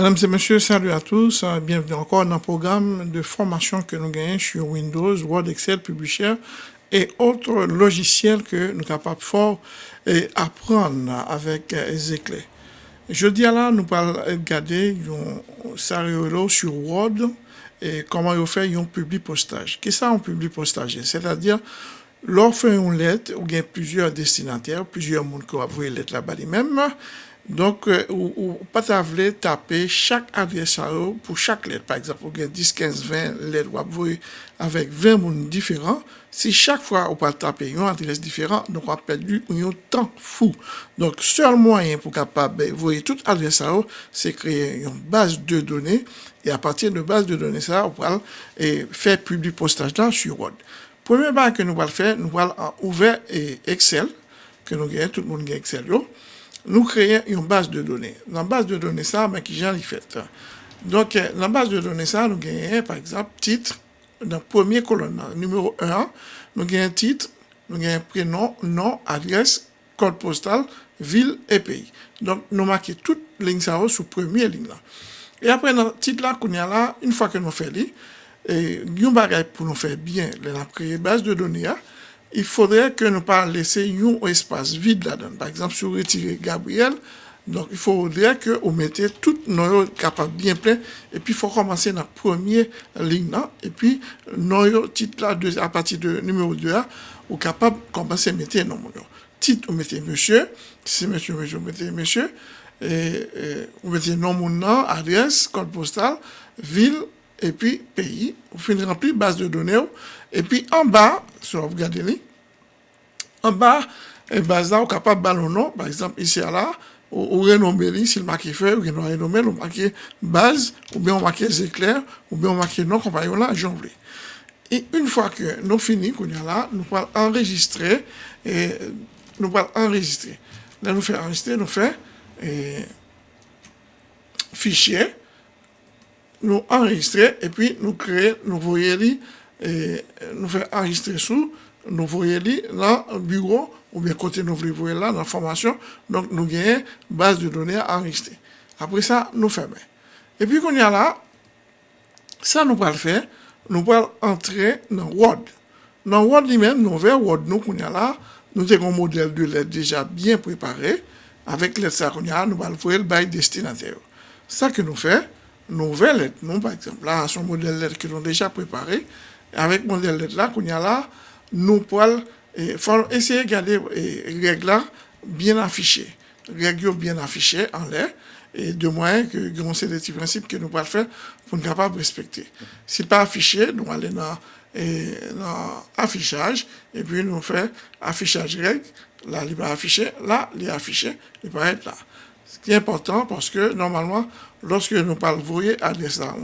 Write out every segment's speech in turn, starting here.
Mesdames et messieurs, salut à tous. Euh, bienvenue encore dans le programme de formation que nous gagnons sur Windows, Word, Excel, Publisher et autres logiciels que nous sommes capables fort apprendre avec Ezekiel. Jeudi là, nous allons regarder un sur Word et comment il fait un public postage. Qu'est-ce que un public postage? C'est-à-dire, fait une lettre, a plusieurs destinataires, plusieurs monde qui une lettre là-bas même. Donc, Donk euh, ou, ou patavle tape chak adres a yo pou chak let. Par exemple, ou gen 10, 15, 20 let wap voye avek 20 moun diferan. Si chak fwa ou pat tape yon adres diferan, donk wap perdi yon tan fou. Donk sol mwayen pou kapab voye tout adres a yo, se kreye yon base de donen. E apatir de base de donen sa, ou pal fè publi postaj dan su Word. Premye ba ke nou wal fè, nou wal an ouve Excel, ke nou gen, tout moun gen Excel yo. Nous créons une base de données. Dans la base de données, ça, mais qui fait. Donc, euh, la base de données, ça, nous gagnons, par exemple, titre, dans le premier colonne, numéro 1, nous gagnons titre, nous gagnons prénom, nom, adresse, code postal, ville et pays. Donc, nous marquons toutes les lignes ça sur première ligne. Et après, dans le titre là, qu'on a là, une fois que nous faisons, et bagage pour nous faire bien, la créer base de données, il faudrait que nous pas laisser un espace vide là-dedans. Par exemple, si vous retirez Gabriel, donc il faudrait que vous mettez toutes nos capables bien plein, et puis il faut commencer dans la première ligne et puis nos titres là, à partir de numéro 2 là, vous capable de commencer à mettre nos Titre, vous mettez monsieur, si monsieur, monsieur, vous mettez monsieur, et, vous mettez nom, mon nom, adresse, code postal, ville, et puis pays, vous finissez remplir base de données, et puis en bas, si vous regardez en bas, eh et base là, vous capable de nom, par exemple, ici à là, ou, renommer li, s'il marqué fait, ou renommer, ou marqué base, ou bien on marqué éclair, ou bien on marqué nom, compagnon là, j'en voulais. Et une fois que nous finis, qu'on a là, nous allons enregistrer, et nous allons enregistrer. Là, nous faisons enregistrer, nous faisons, eh, fichier, nous enregistrer, et puis nous créer, nous voyons et nous faisons enregistrer sous, nous voyons dans le bureau, ou bien côté nous voyons là, dans la formation, donc nous gagnons base de données à enregistrer. Après ça, nous fermons. Et puis qu'on y a là, ça nous va le faire, nous allons entrer dans Word. Dans Word lui-même, nous vers Word, nous qu'on y a là, nous avons un modèle de lettre déjà bien préparé, avec lettre ça qu'on y nous allons faire le bail destinataire. Ça que nous faisons, nous ouvrons lettre, nous par exemple, là, son modèle lettre nous avons déjà préparé, avec mon modèle là, qu'on a là, nous pouvons essayer de garder les règles bien affichées. Règles bien affichées en l'air et de moyens que c'est des principes que nous pouvons faire pour nous capables de respecter. Si pas affiché, nous allons dans, dans affichage et puis nous faisons affichage règle. Là, il va afficher, là, il est affiché, il va être là. Ce qui est important parce que normalement, lorsque nous parlons, adresse là,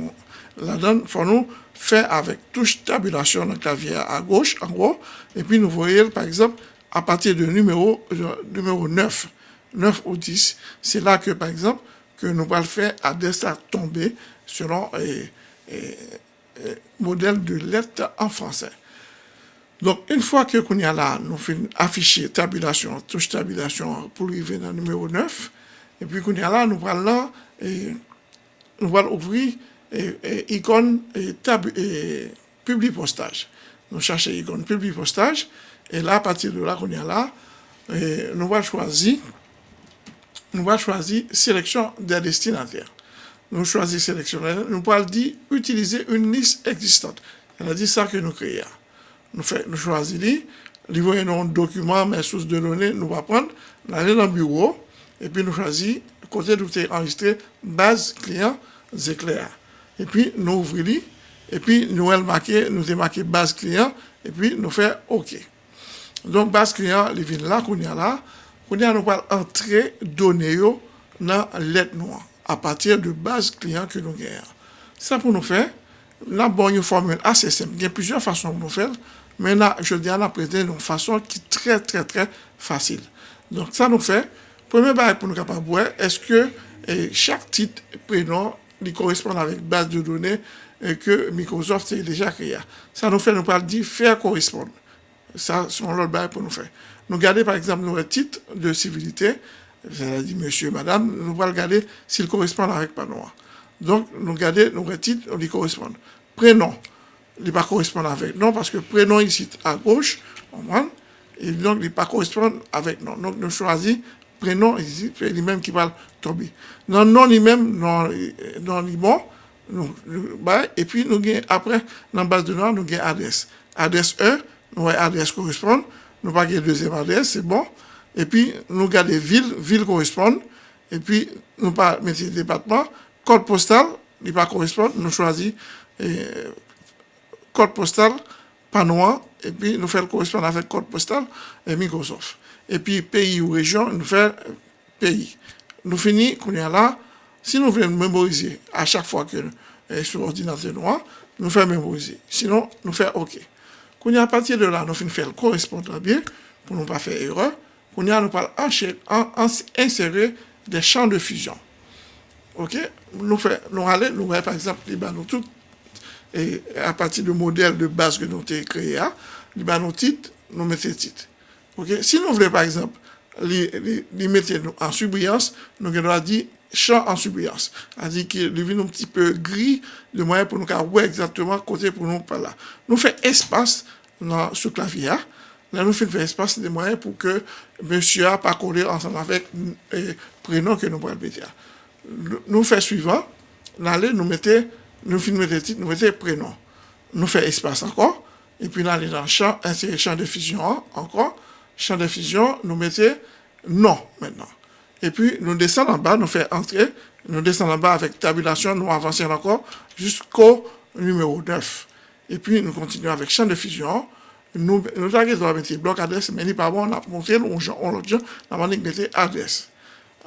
la donne, faut nous faire avec touche tabulation dans le clavier à gauche, en gros, et puis nous voyons, par exemple, à partir de numéro, numéro 9, 9 ou 10, c'est là que, par exemple, que nous allons faire à tomber selon le modèle de lettre en français. Donc, une fois que qu'on nous faisons afficher tabulation, touche tabulation pour arriver dans le numéro 9, et puis là, nous nous allons ouvrir et, icône et, et public postage. Nous cherchons icône public postage et là, à partir de là qu'on est là, nous allons choisir, nous sélection des destinataires. Nous choisissons sélection, nous allons dire utiliser une liste existante. C'est-à-dire ça que nous créons. Nous, fait, nous choisissons, nous voyons un document, mes sources de données, nous allons prendre, nous dans le bureau, epi nou chwazi kote nou te enregistre baz kliyan zekler. Epi nou ouvri li, epi nou el make, nou te make baz kliyan, epi nou fe ok. Don baz kliyan li vin la koun ya la, koun ya nou pal entre donye yo nan let nou an, apatir de baz kliyan ke nou gen. Sa pou nou fe, nan bon yo formel ACSM, gen pizyon fason pou nou fel, men nan, je di an apreten nou fason ki tre tre tre fasil. Donk sa nou fe, premier bail pour nous capables est-ce que chaque titre prénom qui correspondent avec base de données que Microsoft a déjà créé? Ça nous fait, nous parle dire faire correspondre. Ça, c'est l'autre bail pour nous faire. Nous garder, par exemple, nos titres de civilité, c'est-à-dire monsieur, madame, nous allons regarder s'ils correspondent avec pas noir. Donc, nous regardons, nous titres, on les correspond. Prénom, il pas correspond avec non, parce que prénom ici à gauche, et donc il pas correspond avec non. Donc, nous choisissons prénom ici, c'est lui-même qui va tomber. Non, non, lui-même, non, non, lui bon, bah, et puis nous avons, après, dans la base de nom, nous avons adresse. Adresse 1, nous avons adresse correspond, nous pas la deuxième adresse, c'est bon. Et puis, nous avons ville, ville correspond, et puis, nous pas mettre département, code postal, il pas correspond, nous choisissons code postal, pas noir, et puis nous faisons correspondre avec code postal et Microsoft. Et puis pays ou région, nous faisons pays. Nous finissons, qu'on est là, si nous voulons mémoriser à chaque fois que euh, sur l'ordinateur noir, nous faisons mémoriser. Sinon, nous faisons OK. Quand à partir de là, nous faisons faire correspondre bien, pour ne pas faire erreur. Quand nous parlons insérer des champs de fusion. OK? Nous faisons, nous allons, nous par exemple, nous tout et à partir du modèle de base que nous avons créé, hein, nous titre, nous mettons Okay? Si nou vle, par exemple, li, li, li mette nou an subriyans, nou gen do a di chan an subriyans. A di ki li vi nou pti pe gri, le mwayen pou nou ka wè exactement kote pou nou pala. Nou fè espas nan sou klavya, la nou fè fè espas de mwayen pou ke monsya pa kore ansan avèk eh, prenon ke nou pral betia. Nou fè suivant, nan le nou mette, nou fin mette tit, nou mette prenon. Nou fè espas ankon, epi nan le nan chan, anse chan de fizyon ankon, Champ de fusion, nous mettons non maintenant. Et puis, nous descendons en bas, nous faisons entrer. Nous descendons en bas avec tabulation, nous avançons encore jusqu'au numéro 9. Et puis, nous continuons avec champ de fusion. Nous, nous avons mettre bloc adresse, mais pas bon, on a montré, on jour, on a adresse.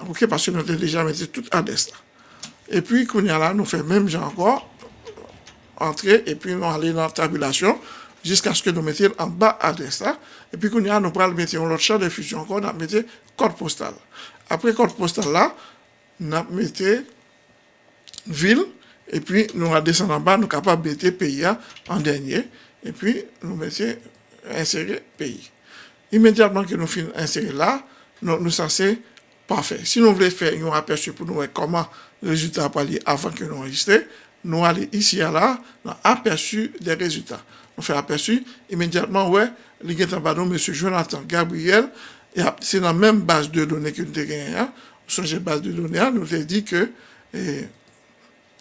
OK, parce que nous avons déjà mis toute adresse. Et puis, nous faisons même genre encore, entrer, et puis nous allons dans la tabulation, jusqu'à ce que nous mettions en bas adresse là. Et puis, qu'on a, nous prenons mettre l'autre champ de fusion encore, nous mettons code postal. Après code postal là, nous mettons ville, et puis nous descendons en bas, nous capables de mettre pays en dernier, et puis nous mettons insérer pays. Immédiatement que nous finissons insérer là, nous, nous censés parfait. Si nous voulons faire un aperçu pour nous voir comment résultats pour aller avant que nous enregistrions, nous allons ici et là, dans aperçu des résultats. On fait aperçu, immédiatement, ouais, les M. Jonathan Gabriel, c'est dans la même base de données que nous avons gagné. Hein. Sur cette base de données, nous avons dit que, et,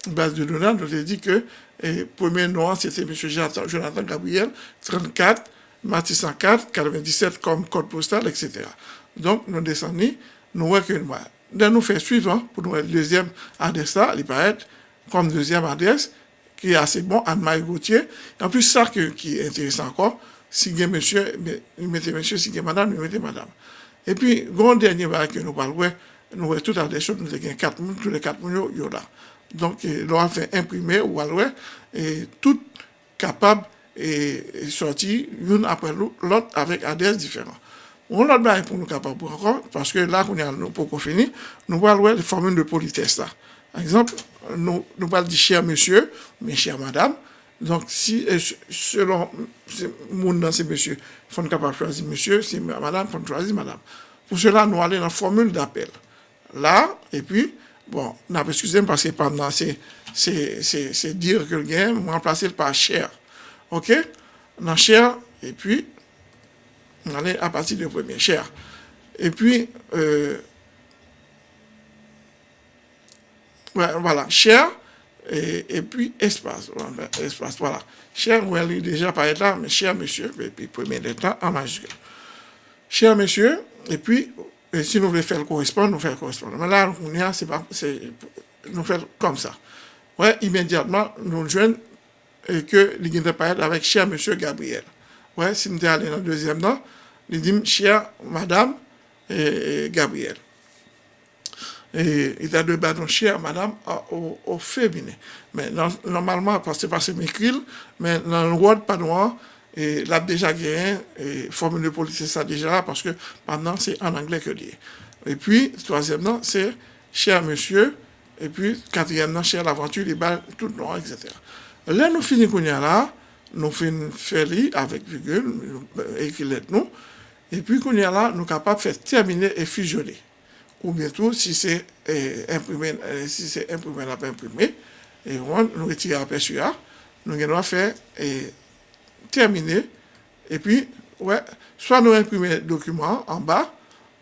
base de données, nous avons dit que, et, premier nom, c'était M. Jonathan Gabriel, 34, Mathis 104, 97 comme code postal, etc. Donc, nous descendons, nous voyons que nous nous faire suivant pour nous deuxième adresse là, il paraît comme deuxième adresse qui est assez bon, Anne-Marie Gauthier. En plus, ça qui est intéressant encore, si il monsieur, il mettez monsieur, si il madame, il mettez madame. Et puis, grand dernier bail que nous parlons, nous voyons tout adresse, nous avons quatre tous les quatre minutes, il y là. Donc, l'on a fait imprimer ou alors, et tout capable et sorti l'une après l'autre avec adresse différente. On a bien pour nous capables encore, parce que là, on a nous, pour finir, nous voir les formules de politesse là. Par exemple, nous, nous parlons du cher monsieur, mais cher madame. Donc, si, euh, selon mon messieurs, il faut de choisir monsieur, si madame, il faut choisir madame. Pour cela, nous allons dans la formule d'appel. Là, et puis, bon, excusez-moi parce que pendant c'est, c'est, dire que le gain, on remplacer par cher. OK? Dans cher, et puis, on allait à partir du premier, cher. Et puis, euh, voilà, cher, et, puis espace, espace, voilà. Cher, vous allez déjà par là, mais cher monsieur, et puis premier lettre en majuscule. Cher monsieur, et puis, si nous voulons faire le correspondant, nous faisons le correspondant. Mais là, on y a, c'est pas, nous faisons comme ça. Ouais, immédiatement, nous joignons et que les parler avec cher monsieur Gabriel. Ouais, si nous allons dans le deuxième temps, il dit, chère madame et, Gabriel. Et il a deux bâtons chère madame au, au féminin. Mais normalement, parce que c'est m'écrit, mais dans le Word pas noir, et l'a déjà gagné, et formule de police, c'est ça déjà, parce que maintenant, c'est en anglais que dit. Et puis, troisièmement, c'est cher monsieur, et puis, quatrièmement, cher l'aventure, les balles, tout noir, etc. Là, nous finissons là, nous faire avec virgule, écrit nous, et puis, nous sommes capables de faire terminer et fusionner. Ou bien tout, si c'est imprimé, si c'est imprimé, on pas imprimé, et on nous retire aperçu là, nous allons faire et terminer, et puis, ouais, soit nous imprimer le document en bas,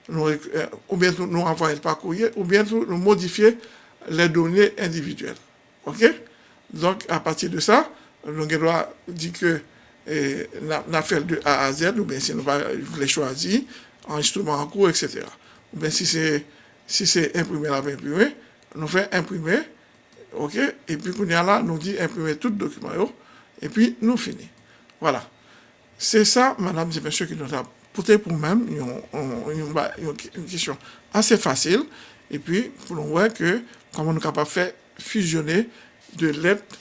ou bien nous envoyer par courrier, ou bien nous modifier les données individuelles. OK? Donc, à partir de ça, nous allons dire que eh, fait de A à Z, ou bien si nous voulons choisir, enregistrement en cours, etc. Ou bien si c'est si imprimé, la imprimé, nous faisons imprimer, ok, et puis qu'on y a là, nous dit imprimer tout le document, et puis nous finissons. Voilà. C'est ça, madame et messieurs, qui nous a posé pour même une, question assez facile, et puis pour nous voir que comment nous sommes capables de faire fusionner de lettres,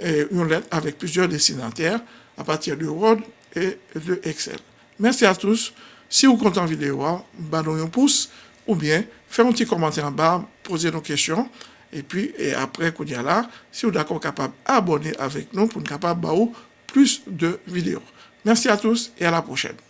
et une lettre avec plusieurs destinataires à partir de Word et de Excel. Merci à tous. Si vous comptez en vidéo, un pouce ou bien faites un petit commentaire en bas, posez nos questions. Et puis, et après, si vous êtes d'accord capable abonner avec nous pour nous capable plus de vidéos. Merci à tous et à la prochaine.